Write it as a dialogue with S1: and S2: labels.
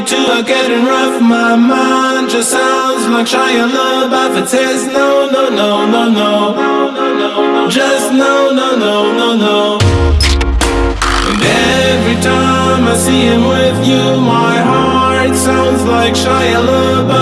S1: party too are getting rough. My mind just sounds like Shia LaBeouf. It says no, no, no, no, no. Just no, no, no, no, no. And every time I see him with you, my heart sounds like Shia LaBeouf